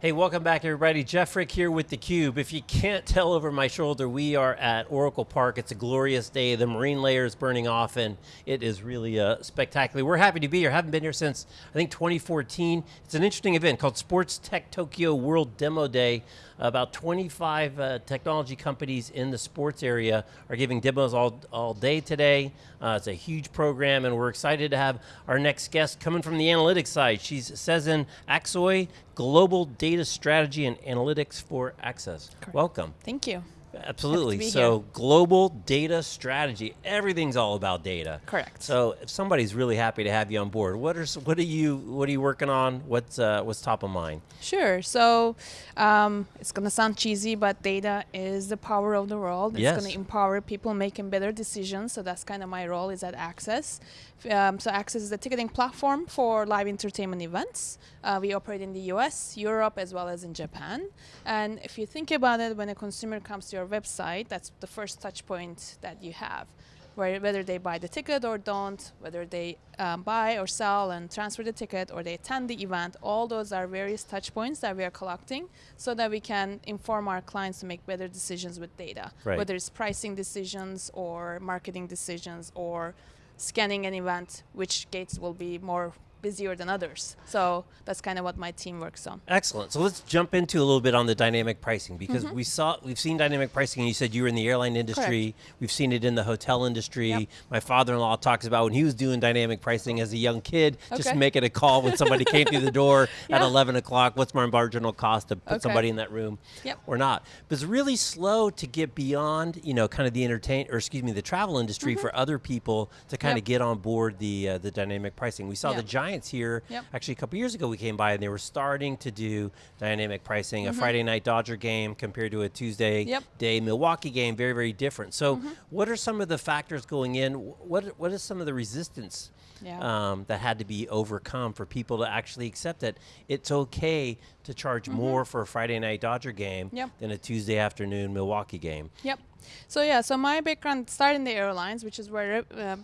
Hey, welcome back everybody. Jeff Frick here with theCUBE. If you can't tell over my shoulder, we are at Oracle Park. It's a glorious day. The marine layer is burning off and it is really uh, spectacular. We're happy to be here. Haven't been here since, I think, 2014. It's an interesting event called Sports Tech Tokyo World Demo Day. About 25 uh, technology companies in the sports area are giving demos all, all day today. Uh, it's a huge program and we're excited to have our next guest coming from the analytics side. She's Sezen Aksoy, Global Data Data strategy and Analytics for AXS. Correct. Welcome. Thank you. Absolutely. So here. global data strategy. Everything's all about data. Correct. So if somebody's really happy to have you on board, what are what are you what are you working on? What's uh, what's top of mind? Sure. So um, it's gonna sound cheesy, but data is the power of the world. It's yes. gonna empower people making better decisions. So that's kind of my role is at AXS. Um, so AXS is a ticketing platform for live entertainment events. Uh, we operate in the US, Europe, as well as in Japan. And if you think about it, when a consumer comes to your website, that's the first touch point that you have. Where, whether they buy the ticket or don't, whether they um, buy or sell and transfer the ticket or they attend the event, all those are various touch points that we are collecting so that we can inform our clients to make better decisions with data. Right. Whether it's pricing decisions or marketing decisions or scanning an event, which gates will be more busier than others. So that's kind of what my team works on. Excellent. So let's jump into a little bit on the dynamic pricing because mm -hmm. we saw we've seen dynamic pricing and you said you were in the airline industry. Correct. We've seen it in the hotel industry. Yep. My father-in-law talks about when he was doing dynamic pricing as a young kid, okay. just making a call when somebody came through the door yeah. at 11 o'clock, what's my marginal cost to put okay. somebody in that room yep. or not. But it's really slow to get beyond, you know, kind of the entertain or excuse me, the travel industry mm -hmm. for other people to kind yep. of get on board the uh, the dynamic pricing. We saw the Here actually a couple years ago we came by and they were starting to do dynamic pricing, mm -hmm. a mm-hmm. Friday night Dodger game compared to a Tuesday yep. day Milwaukee game, very, very different. So mm -hmm. what are some of the factors going in? What, what is some of the resistance yeah. um, that had to be overcome for people to actually accept that it's okay to charge mm -hmm. more for a Friday night Dodger game yep. than a Tuesday afternoon Milwaukee game? Yep. So yeah, so my background started in the airlines, which is where uh,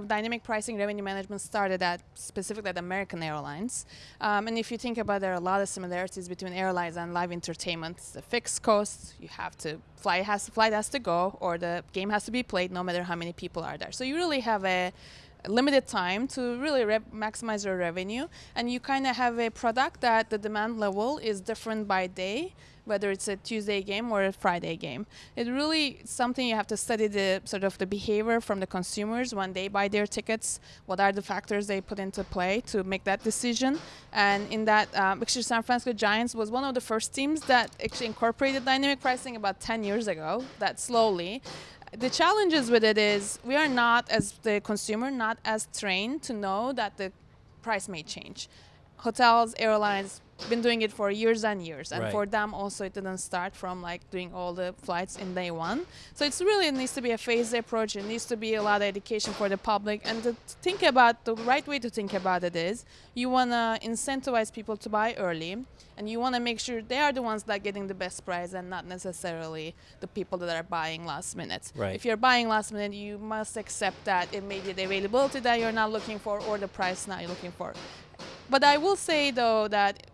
dynamic pricing revenue management started at specifically at American Airlines. Um, and if you think about it, there are a lot of similarities between airlines and live entertainment. The fixed costs, you have to fly has flight has to go or the game has to be played no matter how many people are there. So you really have a limited time to really maximize your revenue and you kind of have a product that the demand level is different by day whether it's a Tuesday game or a Friday game. It really something you have to study the sort of the behavior from the consumers when they buy their tickets. What are the factors they put into play to make that decision? And in that, um, actually, San Francisco Giants was one of the first teams that actually incorporated dynamic pricing about 10 years ago. That slowly. The challenges with it is we are not, as the consumer, not as trained to know that the price may change. Hotels, airlines, been doing it for years and years. And right. for them also it didn't start from like doing all the flights in day one. So it's really it needs to be a phased approach. It needs to be a lot of education for the public. And to think about the right way to think about it is you want to incentivize people to buy early. And you want to make sure they are the ones that are getting the best price and not necessarily the people that are buying last minute. Right. if you're buying last minute you must accept that it may be the availability that you're not looking for or the price not you're looking for but I will say though that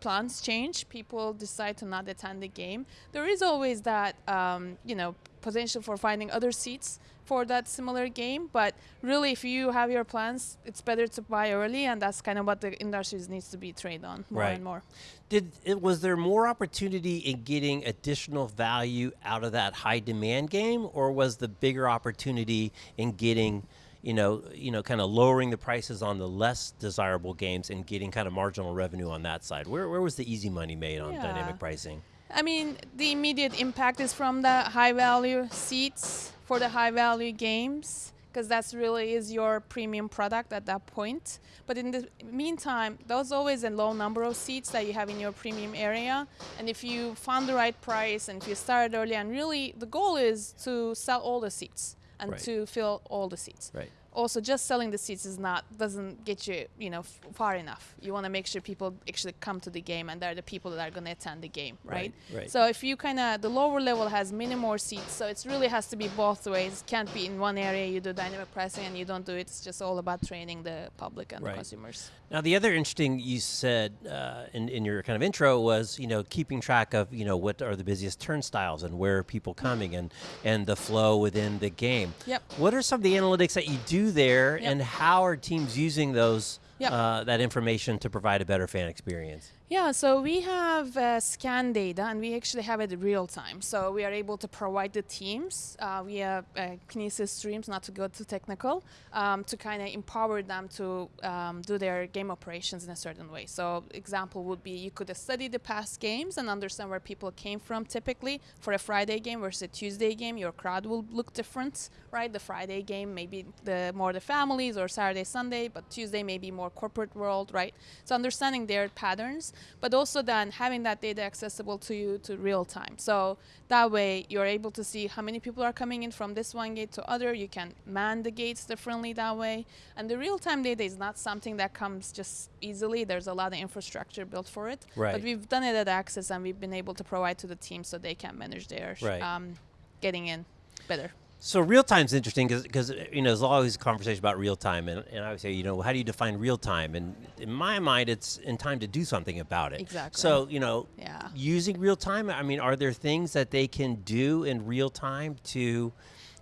plans change, people decide to not attend the game, there is always that um, you know potential for finding other seats for that similar game. But really, if you have your plans, it's better to buy early, and that's kind of what the industry needs to be trained on more right. and more. Did it, was there more opportunity in getting additional value out of that high demand game, or was the bigger opportunity in getting you know, you know, kind of lowering the prices on the less desirable games and getting kind of marginal revenue on that side. Where, where was the easy money made on yeah. dynamic pricing? I mean, the immediate impact is from the high value seats for the high value games because that's really is your premium product at that point. But in the meantime, there's always a low number of seats that you have in your premium area. And if you found the right price and if you started early, and really the goal is to sell all the seats and right. to fill all the seats. Right. Also just selling the seats is not doesn't get you you know f- far enough you want to make sure people actually come to the game and they're the people that are going to attend the game right, Right, right. so if you kind of the lower level has many more seats so it really has to be both ways can't be in one area you do dynamic pricing and you don't do it it's just all about training the public and Right. the consumers Now, the other interesting you said uh, in, in your kind of intro was, you know, keeping track of, you know, what are the busiest turnstiles and where are people coming and, and the flow within the game. Yep. What are some of the analytics that you do there Yep. and how are teams using those, Yep. uh, that information to provide a better fan experience? Yeah, so we have uh, scan data and we actually have it real time. So we are able to provide the teams uh, via uh, Kinesis streams, not to go too technical, um, to kind of empower them to um, do their game operations in a certain way. So example would be you could study the past games and understand where people came from typically. For a Friday game versus a Tuesday game, your crowd will look different, right? The Friday game maybe the more the families or Saturday, Sunday, but Tuesday maybe more corporate world, right? So understanding their patterns but also then having that data accessible to you to real time. So that way you're able to see how many people are coming in from this one gate to other. You can man the gates differently that way. And the real time data is not something that comes just easily. There's a lot of infrastructure built for it. Right. But we've done it at AXS and we've been able to provide to the team so they can manage their Right. um, getting in better. So real time is interesting because you know there's always a conversation about real time, and, and I would say you know how do you define real time? And in my mind, it's in time to do something about it. Exactly. So you know, Yeah. using real time. I mean, are there things that they can do in real time to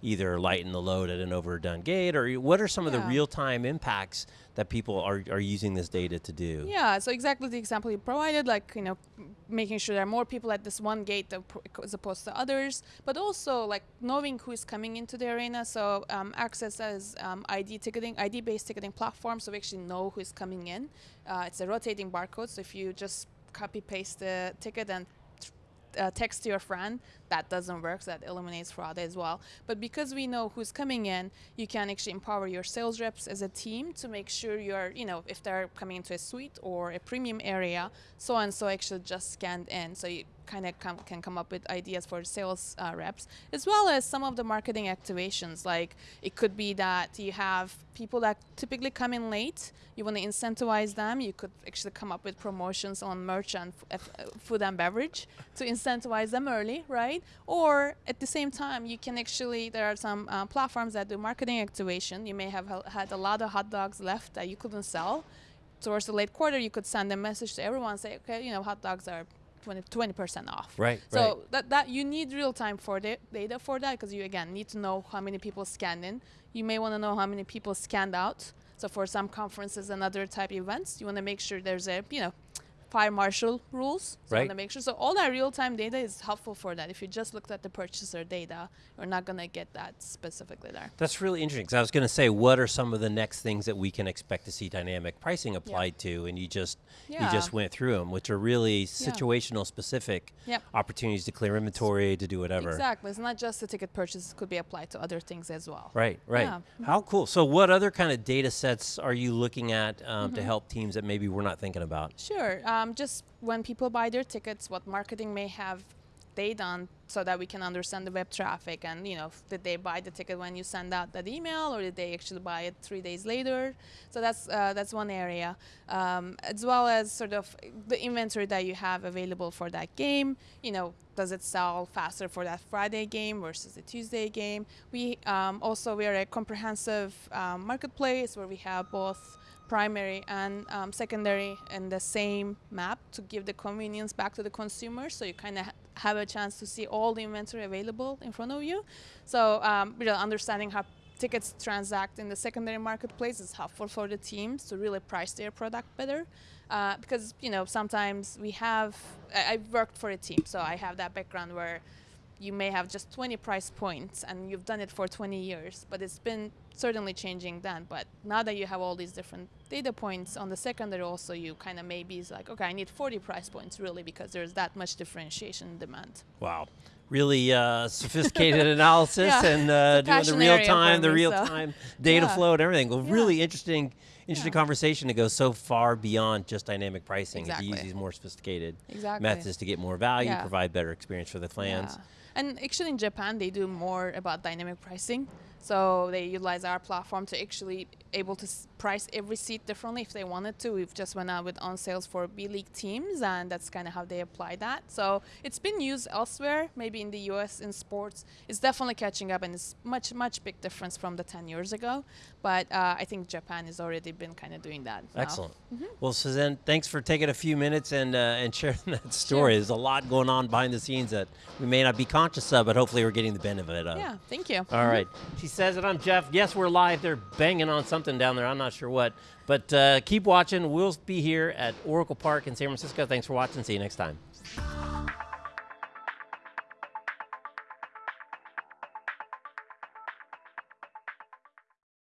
either lighten the load at an overdone gate, or what are some of the real time impacts that people are, are using this data to do? Yeah, so exactly the example you provided, like you know, making sure there are more people at this one gate as opposed to others, but also like knowing who is coming into the arena. So um, AXS as um, ID ticketing, ID-based ticketing platform, so we actually know who is coming in. Uh, it's a rotating barcode, so if you just copy paste the ticket and uh, text to your friend, that doesn't work. So that eliminates fraud as well. But because we know who's coming in, you can actually empower your sales reps as a team to make sure you're, you know, if they're coming into a suite or a premium area, so and so actually just scanned in. So you kind of com- can come up with ideas for sales uh, reps, as well as some of the marketing activations. Like it could be that you have people that typically come in late. You want to incentivize them. You could actually come up with promotions on merch and uh, food and beverage to incentivize them early, right? Or at the same time, you can actually there are some uh, platforms that do marketing activation. You may have ha- had a lot of hot dogs left that you couldn't sell. Towards the late quarter, you could send a message to everyone, say, okay, you know, hot dogs are 20 percent off. Right. So right. that that you need real time for the data for that because you again need to know how many people scanned in. You may want to know how many people scanned out. So for some conferences and other type events, you want to make sure there's a you know fire marshal rules. So Right. want to make sure. So all that real time data is helpful for that. If you just looked at the purchaser data, you're not gonna get that specifically there. That's really interesting because I was going to say, what are some of the next things that we can expect to see dynamic pricing applied to? And you just you just went through them, which are really situational specific Yep. opportunities to clear inventory, to do whatever. Exactly. It's not just the ticket purchase; it could be applied to other things as well. Right, right. Yeah. How cool. So, what other kind of data sets are you looking at um, Mm-hmm. to help teams that maybe we're not thinking about? Sure. Um, just when people buy their tickets, what marketing may have they done so that we can understand the web traffic and you know did they buy the ticket when you send out that email or did they actually buy it three days later? So that's uh, that's one area, um, as well as sort of the inventory that you have available for that game. You know, does it sell faster for that Friday game versus the Tuesday game? We um, also we are a comprehensive um, marketplace where we have both primary and um, secondary in the same map to give the convenience back to the consumer. So you kind of ha- have a chance to see all the inventory available in front of you. So um, really understanding how tickets transact in the secondary marketplace is helpful for the teams to really price their product better. Uh, because you know sometimes we have I- i've worked for a team so i have that background where you may have just 20 price points and you've done it for 20 years but it's been certainly changing then but now that you have all these different data points on the secondary also you kind of maybe is like okay i need 40 price points really because there's that much differentiation in demand Wow. Really uh, sophisticated analysis Yeah. and uh, doing the real time, the real so. time data Yeah. flow and everything. Well, Yeah. really interesting, interesting Yeah. conversation to go so far beyond just dynamic pricing and to use these more sophisticated exactly methods to get more value, Yeah. provide better experience for the fans. Yeah. And actually, in Japan, they do more about dynamic pricing. So they utilize our platform to actually able to price every seat differently if they wanted to. We've just went out with on sales for B League teams, and that's kind of how they apply that. So it's been used elsewhere, maybe in the U.S. in sports. It's definitely catching up, and it's much much big difference from the 10 years ago. But uh, I think Japan has already been kind of doing that. now. Excellent. Well, Sezen, thanks for taking a few minutes and uh, and sharing that story. There's a lot going on behind the scenes that we may not be conscious of, but hopefully we're getting the benefit of. Yeah, thank you. All right. Says it. I'm Jeff. Yes, we're live. They're banging on something down there. I'm not sure what. But uh, keep watching. We'll be here at Oracle Park in San Francisco. Thanks for watching. See you next time.